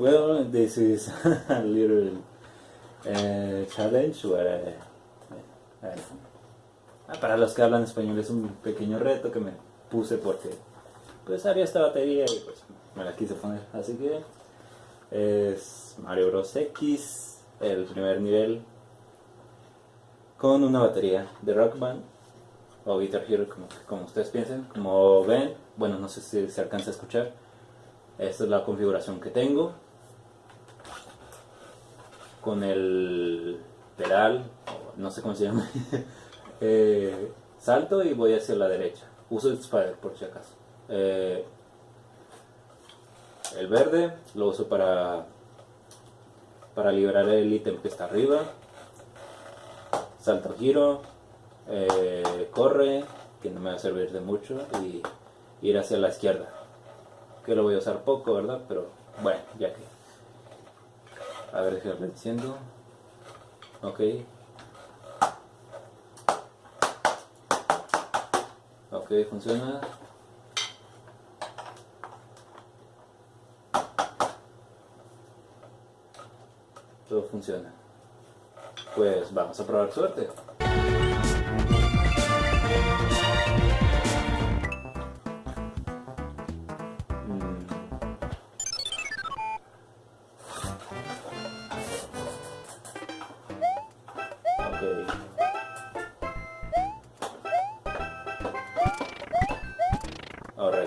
Well, this is a little uh, challenge where uh, uh, para los que hablan español es un pequeño reto que me puse porque pues había esta batería y pues me la quise poner. Así que es Mario Bros X, el primer nivel con una batería de Rock Band o Guitar Hero como ustedes piensen. Como ven, bueno no sé si se alcanza a escuchar, esta es la configuración que tengo con el pedal, no sé cómo se llama, eh, salto y voy hacia la derecha. Uso el Spider por si acaso. Eh, el verde lo uso para, para liberar el ítem que está arriba. Salto giro, eh, corre, que no me va a servir de mucho, y ir hacia la izquierda. Que lo voy a usar poco, ¿verdad? Pero bueno, ya que a ver, déjame diciendo. Ok. Ok, funciona. Todo funciona. Pues vamos a probar suerte.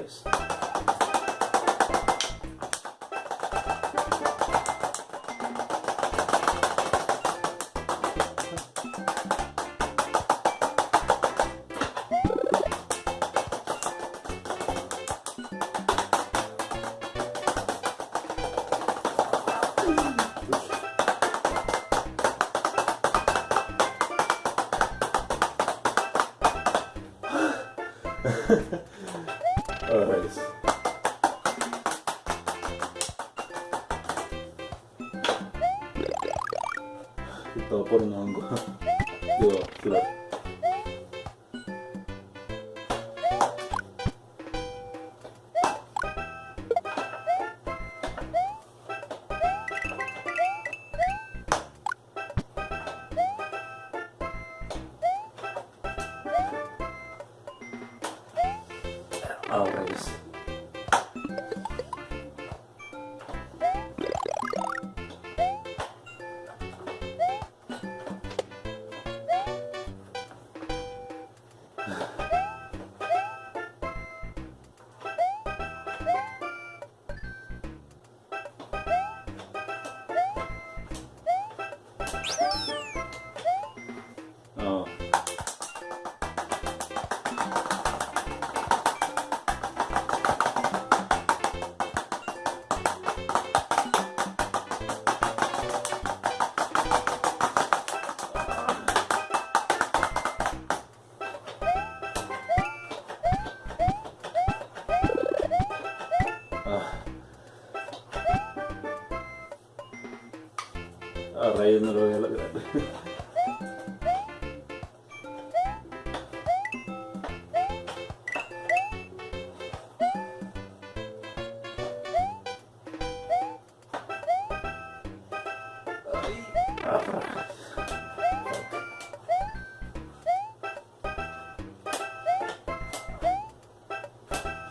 place. あやばいです。えっとこれの暗号ではつらい。Es. A raíz no lo voy a lograr.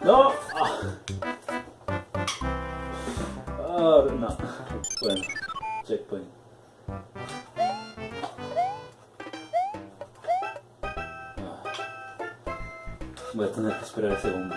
No. Oh, no. Bueno, checkpoint. Voy a que esperar ese segundo.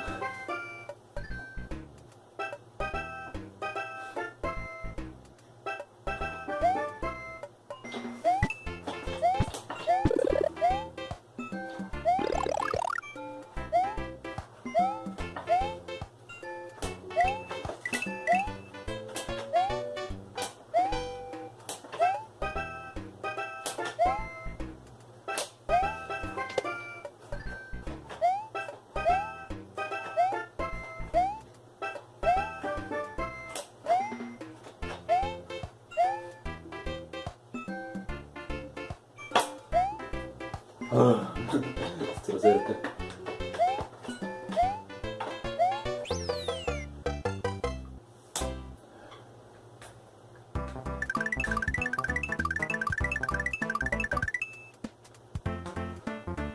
Ah, cerca.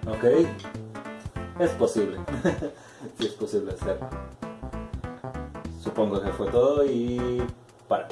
Ok, es posible, sí es posible hacer. Supongo que fue todo y para.